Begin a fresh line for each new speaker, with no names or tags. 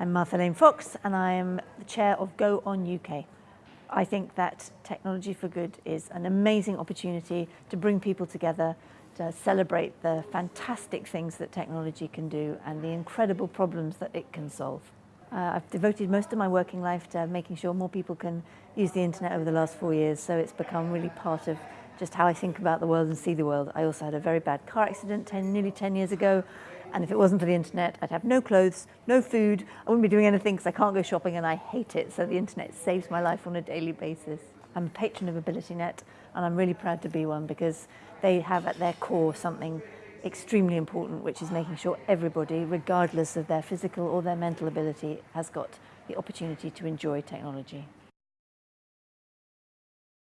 I'm Martha Lane Fox and I am the chair of Go On UK. I think that Technology for Good is an amazing opportunity to bring people together, to celebrate the fantastic things that technology can do and the incredible problems that it can solve. Uh, I've devoted most of my working life to making sure more people can use the internet over the last four years, so it's become really part of just how I think about the world and see the world. I also had a very bad car accident 10, nearly 10 years ago, and if it wasn't for the internet, I'd have no clothes, no food, I wouldn't be doing anything because I can't go shopping and I hate it, so the internet saves my life on a daily basis. I'm a patron of AbilityNet, and I'm really proud to be one because they have at their core something extremely important, which is making sure everybody, regardless of their physical or their mental ability, has got the opportunity to enjoy technology.